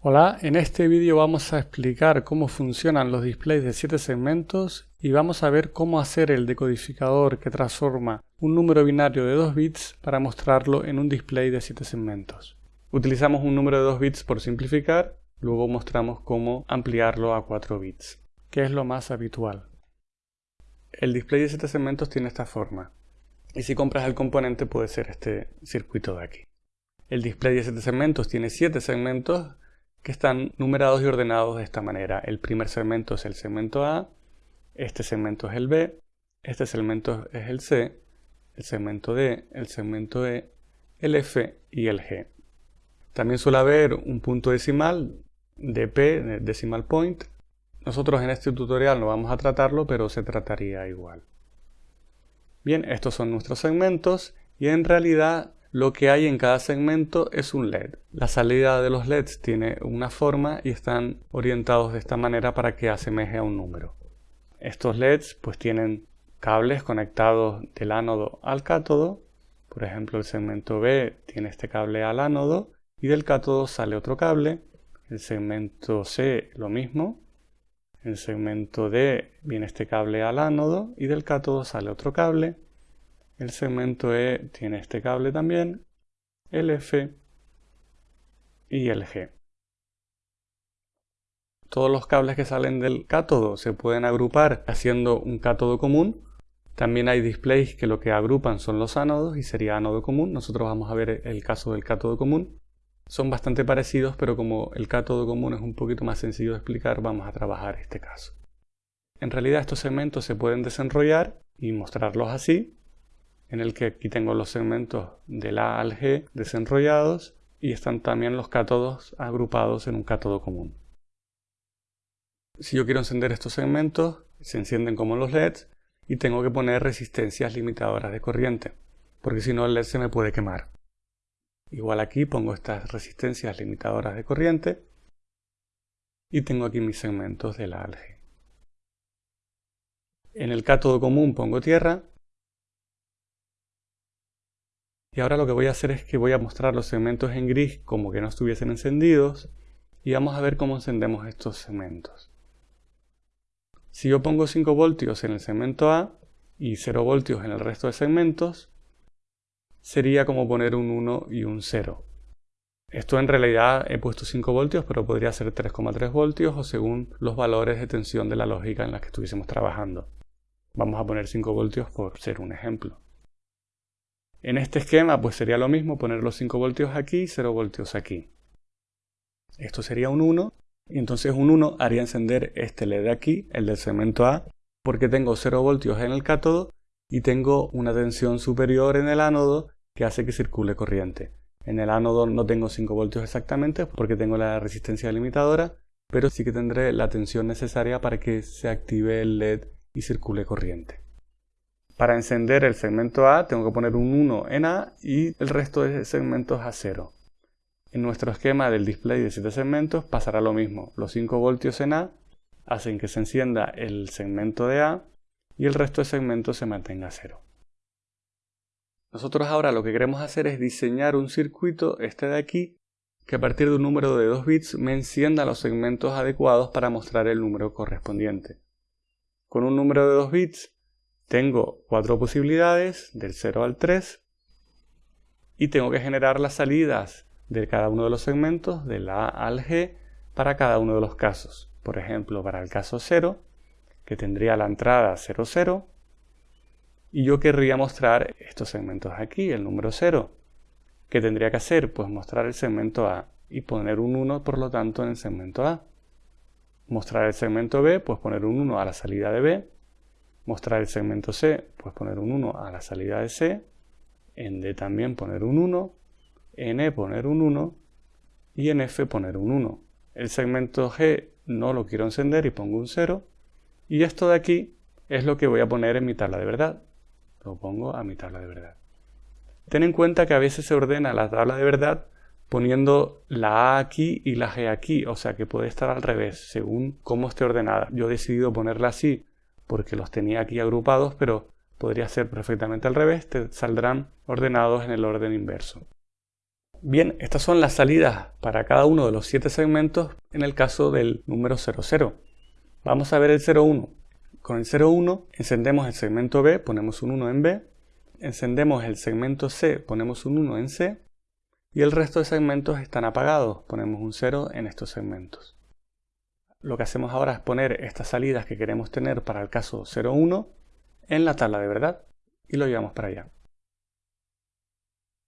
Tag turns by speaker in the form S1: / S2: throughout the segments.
S1: Hola, en este vídeo vamos a explicar cómo funcionan los displays de 7 segmentos y vamos a ver cómo hacer el decodificador que transforma un número binario de 2 bits para mostrarlo en un display de 7 segmentos. Utilizamos un número de 2 bits por simplificar, luego mostramos cómo ampliarlo a 4 bits, que es lo más habitual. El display de 7 segmentos tiene esta forma, y si compras el componente puede ser este circuito de aquí. El display de 7 segmentos tiene 7 segmentos que están numerados y ordenados de esta manera. El primer segmento es el segmento A, este segmento es el B, este segmento es el C, el segmento D, el segmento E, el F y el G. También suele haber un punto decimal, DP, decimal point. Nosotros en este tutorial no vamos a tratarlo, pero se trataría igual. Bien, estos son nuestros segmentos y en realidad lo que hay en cada segmento es un LED. La salida de los LEDs tiene una forma y están orientados de esta manera para que asemeje a un número. Estos LEDs pues tienen cables conectados del ánodo al cátodo. Por ejemplo, el segmento B tiene este cable al ánodo y del cátodo sale otro cable. El segmento C lo mismo. El segmento D viene este cable al ánodo y del cátodo sale otro cable. El segmento E tiene este cable también, el F y el G. Todos los cables que salen del cátodo se pueden agrupar haciendo un cátodo común. También hay displays que lo que agrupan son los ánodos y sería ánodo común. Nosotros vamos a ver el caso del cátodo común. Son bastante parecidos, pero como el cátodo común es un poquito más sencillo de explicar, vamos a trabajar este caso. En realidad estos segmentos se pueden desenrollar y mostrarlos así, en el que aquí tengo los segmentos del A al G desenrollados y están también los cátodos agrupados en un cátodo común. Si yo quiero encender estos segmentos, se encienden como los LEDs y tengo que poner resistencias limitadoras de corriente, porque si no el LED se me puede quemar. Igual aquí pongo estas resistencias limitadoras de corriente y tengo aquí mis segmentos del A al G. En el cátodo común pongo tierra y ahora lo que voy a hacer es que voy a mostrar los segmentos en gris como que no estuviesen encendidos y vamos a ver cómo encendemos estos segmentos. Si yo pongo 5 voltios en el segmento A y 0 voltios en el resto de segmentos, sería como poner un 1 y un 0. Esto en realidad he puesto 5 voltios, pero podría ser 3,3 voltios o según los valores de tensión de la lógica en la que estuviésemos trabajando. Vamos a poner 5 voltios por ser un ejemplo. En este esquema pues sería lo mismo poner los 5 voltios aquí y 0 voltios aquí. Esto sería un 1 y entonces un 1 haría encender este LED de aquí, el del segmento A, porque tengo 0 voltios en el cátodo y tengo una tensión superior en el ánodo que hace que circule corriente. En el ánodo no tengo 5 voltios exactamente porque tengo la resistencia limitadora, pero sí que tendré la tensión necesaria para que se active el LED y circule corriente. Para encender el segmento A tengo que poner un 1 en A y el resto de segmentos a 0. En nuestro esquema del display de 7 segmentos pasará lo mismo. Los 5 voltios en A hacen que se encienda el segmento de A y el resto de segmentos se mantenga a 0. Nosotros ahora lo que queremos hacer es diseñar un circuito, este de aquí, que a partir de un número de 2 bits me encienda los segmentos adecuados para mostrar el número correspondiente. Con un número de 2 bits tengo cuatro posibilidades, del 0 al 3, y tengo que generar las salidas de cada uno de los segmentos, del A al G, para cada uno de los casos. Por ejemplo, para el caso 0, que tendría la entrada 0, 0, y yo querría mostrar estos segmentos aquí, el número 0. ¿Qué tendría que hacer? Pues mostrar el segmento A y poner un 1, por lo tanto, en el segmento A. Mostrar el segmento B, pues poner un 1 a la salida de B mostrar el segmento C, pues poner un 1 a la salida de C, en D también poner un 1, en E poner un 1 y en F poner un 1. El segmento G no lo quiero encender y pongo un 0 y esto de aquí es lo que voy a poner en mi tabla de verdad. Lo pongo a mi tabla de verdad. Ten en cuenta que a veces se ordena la tabla de verdad poniendo la A aquí y la G aquí, o sea que puede estar al revés, según cómo esté ordenada. Yo he decidido ponerla así porque los tenía aquí agrupados, pero podría ser perfectamente al revés, te saldrán ordenados en el orden inverso. Bien, estas son las salidas para cada uno de los siete segmentos en el caso del número 00. Vamos a ver el 01. Con el 01 encendemos el segmento B, ponemos un 1 en B, encendemos el segmento C, ponemos un 1 en C, y el resto de segmentos están apagados, ponemos un 0 en estos segmentos. Lo que hacemos ahora es poner estas salidas que queremos tener para el caso 01 en la tabla de verdad y lo llevamos para allá.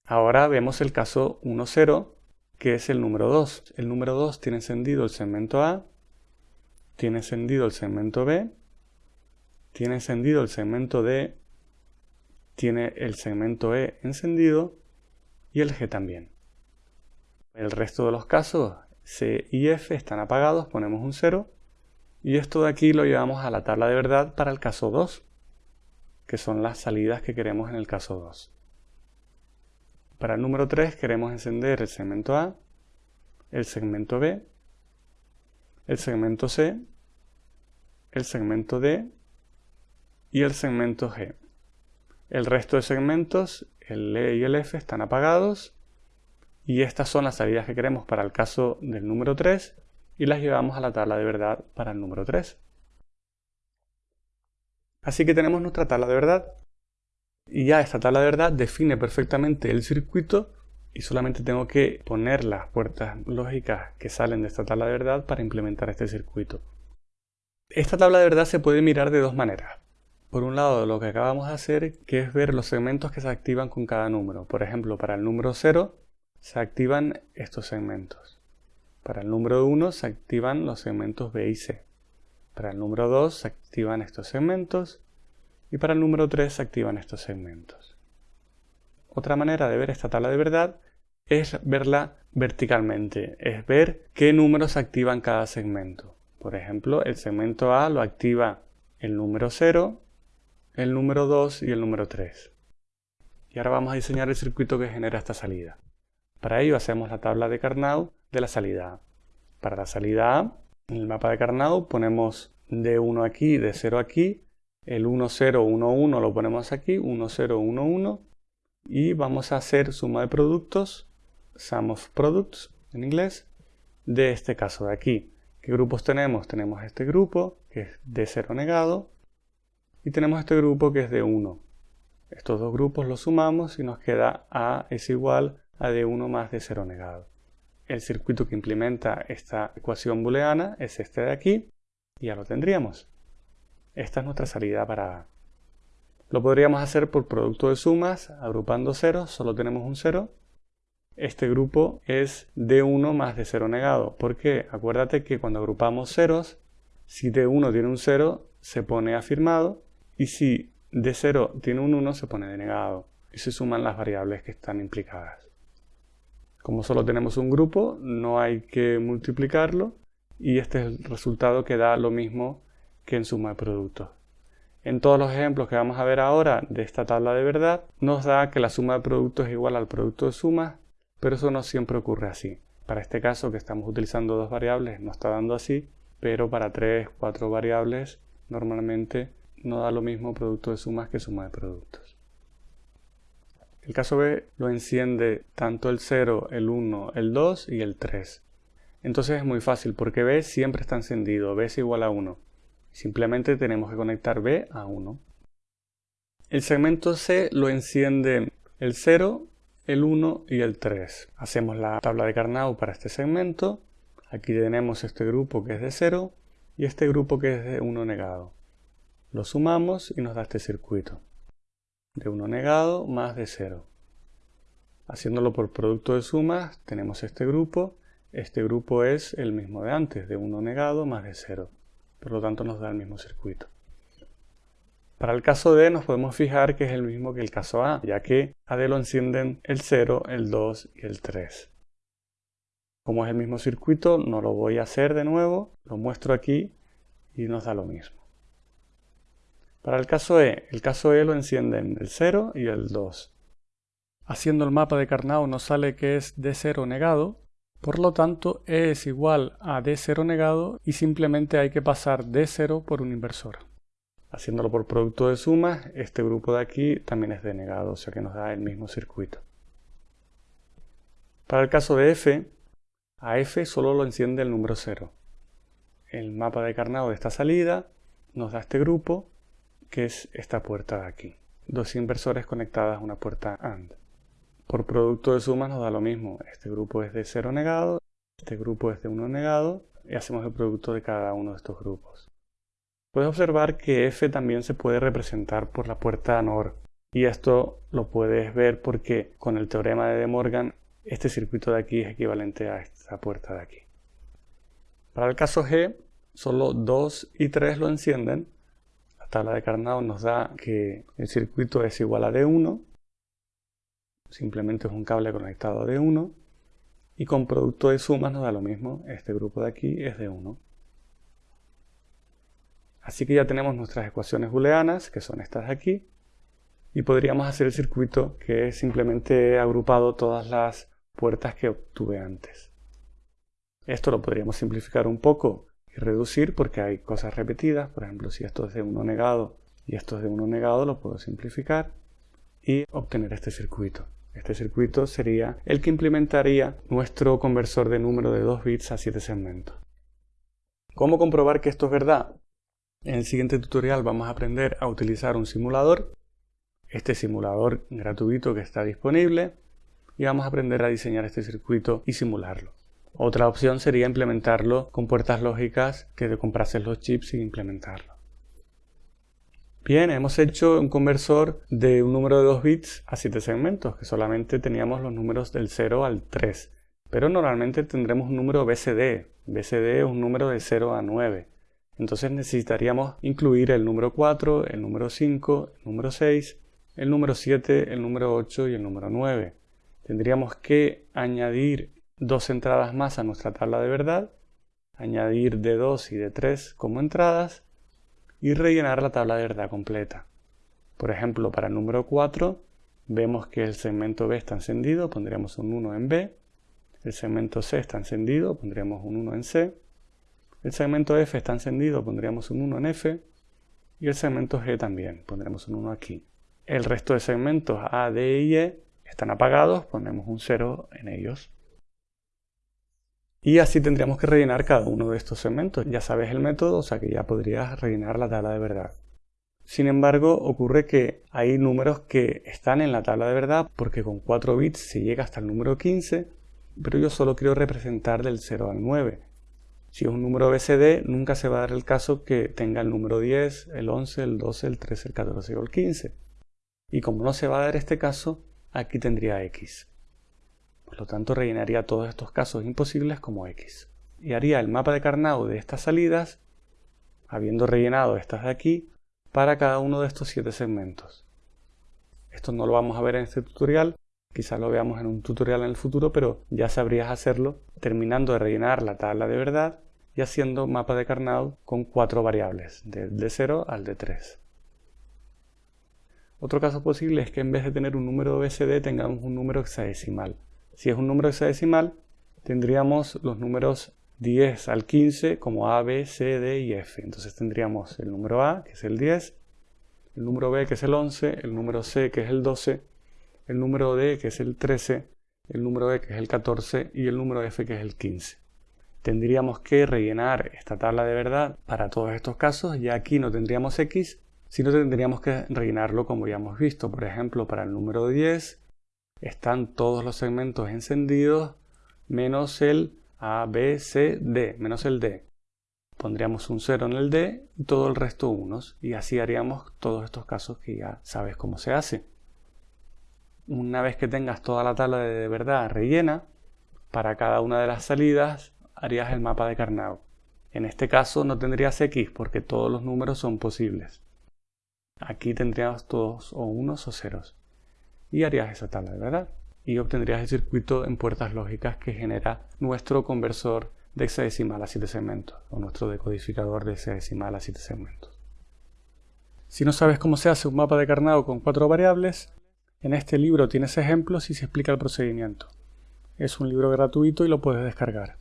S1: Ahora vemos el caso 1,0, que es el número 2. El número 2 tiene encendido el segmento A, tiene encendido el segmento B, tiene encendido el segmento D, tiene el segmento E encendido y el G también. El resto de los casos C y F están apagados, ponemos un 0 y esto de aquí lo llevamos a la tabla de verdad para el caso 2, que son las salidas que queremos en el caso 2. Para el número 3 queremos encender el segmento A, el segmento B, el segmento C, el segmento D y el segmento G. El resto de segmentos, el E y el F, están apagados y estas son las salidas que queremos para el caso del número 3 y las llevamos a la tabla de verdad para el número 3. Así que tenemos nuestra tabla de verdad y ya esta tabla de verdad define perfectamente el circuito y solamente tengo que poner las puertas lógicas que salen de esta tabla de verdad para implementar este circuito. Esta tabla de verdad se puede mirar de dos maneras. Por un lado, lo que acabamos de hacer, que es ver los segmentos que se activan con cada número. Por ejemplo, para el número 0 se activan estos segmentos. Para el número 1 se activan los segmentos B y C. Para el número 2 se activan estos segmentos y para el número 3 se activan estos segmentos. Otra manera de ver esta tabla de verdad es verla verticalmente, es ver qué números activan cada segmento. Por ejemplo, el segmento A lo activa el número 0, el número 2 y el número 3. Y ahora vamos a diseñar el circuito que genera esta salida. Para ello hacemos la tabla de Carnot de la salida A. Para la salida A, en el mapa de Carnot ponemos D1 aquí, D0 aquí, el 1, 0, 1, 1 lo ponemos aquí, 1, 0, 1, 1 y vamos a hacer suma de productos, sum of products en inglés, de este caso de aquí. ¿Qué grupos tenemos? Tenemos este grupo que es de 0 negado y tenemos este grupo que es de 1. Estos dos grupos los sumamos y nos queda A es igual a D1 más D0 negado. El circuito que implementa esta ecuación booleana es este de aquí y ya lo tendríamos. Esta es nuestra salida para A. Lo podríamos hacer por producto de sumas, agrupando ceros, solo tenemos un 0. Este grupo es D1 más D0 negado. ¿Por qué? Acuérdate que cuando agrupamos ceros, si D1 tiene un 0, se pone afirmado, y si D0 tiene un 1, se pone denegado. Y se suman las variables que están implicadas. Como solo tenemos un grupo, no hay que multiplicarlo, y este es el resultado que da lo mismo que en suma de productos. En todos los ejemplos que vamos a ver ahora de esta tabla de verdad, nos da que la suma de productos es igual al producto de sumas, pero eso no siempre ocurre así. Para este caso que estamos utilizando dos variables no está dando así, pero para tres, cuatro variables normalmente no da lo mismo producto de sumas que suma de productos. El caso B lo enciende tanto el 0, el 1, el 2 y el 3. Entonces es muy fácil porque B siempre está encendido, B es igual a 1. Simplemente tenemos que conectar B a 1. El segmento C lo enciende el 0, el 1 y el 3. Hacemos la tabla de Carnot para este segmento. Aquí tenemos este grupo que es de 0 y este grupo que es de 1 negado. Lo sumamos y nos da este circuito. De 1 negado más de 0. Haciéndolo por producto de sumas tenemos este grupo. Este grupo es el mismo de antes, de 1 negado más de 0 por lo tanto nos da el mismo circuito. Para el caso D nos podemos fijar que es el mismo que el caso A, ya que a D lo encienden el 0, el 2 y el 3. Como es el mismo circuito, no lo voy a hacer de nuevo, lo muestro aquí y nos da lo mismo. Para el caso E, el caso E lo encienden el 0 y el 2. Haciendo el mapa de Carnot nos sale que es D0 negado, por lo tanto, E es igual a D0 negado y simplemente hay que pasar D0 por un inversor. Haciéndolo por producto de sumas, este grupo de aquí también es denegado, o sea que nos da el mismo circuito. Para el caso de f, a f solo lo enciende el número 0. El mapa de carnado de esta salida nos da este grupo, que es esta puerta de aquí. Dos inversores conectadas a una puerta AND. Por producto de sumas nos da lo mismo. Este grupo es de 0 negado, este grupo es de 1 negado, y hacemos el producto de cada uno de estos grupos. Puedes observar que f también se puede representar por la puerta NOR, y esto lo puedes ver porque con el teorema de De Morgan este circuito de aquí es equivalente a esta puerta de aquí. Para el caso G, solo 2 y 3 lo encienden. La tabla de Carnot nos da que el circuito es igual a D1. Simplemente es un cable conectado a D1. Y con producto de sumas nos da lo mismo. Este grupo de aquí es D1. Así que ya tenemos nuestras ecuaciones booleanas, que son estas de aquí. Y podríamos hacer el circuito que es simplemente agrupado todas las puertas que obtuve antes. Esto lo podríamos simplificar un poco y reducir porque hay cosas repetidas. Por ejemplo, si esto es de 1 negado y esto es de 1 negado, lo puedo simplificar y obtener este circuito. Este circuito sería el que implementaría nuestro conversor de número de 2 bits a 7 segmentos. ¿Cómo comprobar que esto es verdad? En el siguiente tutorial vamos a aprender a utilizar un simulador. Este simulador gratuito que está disponible y vamos a aprender a diseñar este circuito y simularlo. Otra opción sería implementarlo con puertas lógicas que te comprases los chips y implementarlo. Bien, hemos hecho un conversor de un número de 2 bits a 7 segmentos, que solamente teníamos los números del 0 al 3. Pero normalmente tendremos un número BCD. BCD es un número de 0 a 9. Entonces necesitaríamos incluir el número 4, el número 5, el número 6, el número 7, el número 8 y el número 9 tendríamos que añadir dos entradas más a nuestra tabla de verdad, añadir de 2 y de 3 como entradas y rellenar la tabla de verdad completa. Por ejemplo, para el número 4 vemos que el segmento B está encendido, pondríamos un 1 en B, el segmento C está encendido, pondríamos un 1 en C, el segmento F está encendido, pondríamos un 1 en F, y el segmento G también, pondremos un 1 aquí. El resto de segmentos A, D y E están apagados, ponemos un 0 en ellos. Y así tendríamos que rellenar cada uno de estos segmentos. Ya sabes el método, o sea que ya podrías rellenar la tabla de verdad. Sin embargo, ocurre que hay números que están en la tabla de verdad porque con 4 bits se llega hasta el número 15, pero yo solo quiero representar del 0 al 9. Si es un número BCD, nunca se va a dar el caso que tenga el número 10, el 11, el 12, el 13, el 14 o el 15. Y como no se va a dar este caso, aquí tendría x. Por lo tanto, rellenaría todos estos casos imposibles como x. Y haría el mapa de Carnot de estas salidas, habiendo rellenado estas de aquí, para cada uno de estos siete segmentos. Esto no lo vamos a ver en este tutorial, quizás lo veamos en un tutorial en el futuro, pero ya sabrías hacerlo terminando de rellenar la tabla de verdad y haciendo mapa de Carnot con cuatro variables, del D0 al D3. Otro caso posible es que en vez de tener un número BCD tengamos un número hexadecimal. Si es un número hexadecimal, tendríamos los números 10 al 15 como A, B, C, D y F. Entonces tendríamos el número A, que es el 10, el número B, que es el 11, el número C, que es el 12, el número D, que es el 13, el número E, que es el 14 y el número F, que es el 15. Tendríamos que rellenar esta tabla de verdad para todos estos casos. y aquí no tendríamos X, si no tendríamos que rellenarlo como ya hemos visto. Por ejemplo, para el número 10 están todos los segmentos encendidos menos el A, menos el D. Pondríamos un 0 en el D y todo el resto unos y así haríamos todos estos casos que ya sabes cómo se hace. Una vez que tengas toda la tabla de verdad rellena, para cada una de las salidas harías el mapa de Carnot. En este caso no tendrías X porque todos los números son posibles. Aquí tendrías todos o unos o ceros. Y harías esa tabla verdad. Y obtendrías el circuito en puertas lógicas que genera nuestro conversor de hexadecimal a 7 segmentos o nuestro decodificador de hexadecimal a 7 segmentos. Si no sabes cómo se hace un mapa de Carnot con cuatro variables, en este libro tienes ejemplos y se explica el procedimiento. Es un libro gratuito y lo puedes descargar.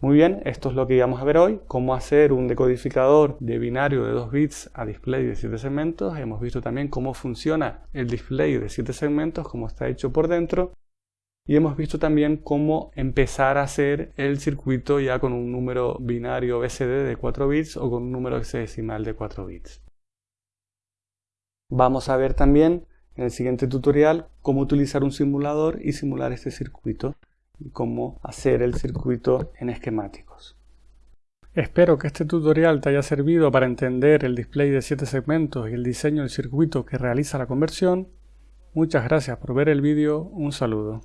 S1: Muy bien, esto es lo que íbamos a ver hoy, cómo hacer un decodificador de binario de 2 bits a display de 7 segmentos. Hemos visto también cómo funciona el display de 7 segmentos, cómo está hecho por dentro. y hemos visto también cómo empezar a hacer el circuito ya con un número binario BCD de 4 bits o con un número hexadecimal de 4 bits. Vamos a ver también en el siguiente tutorial cómo utilizar un simulador y simular este circuito y cómo hacer el circuito en esquemáticos. Espero que este tutorial te haya servido para entender el display de 7 segmentos y el diseño del circuito que realiza la conversión. Muchas gracias por ver el vídeo, un saludo.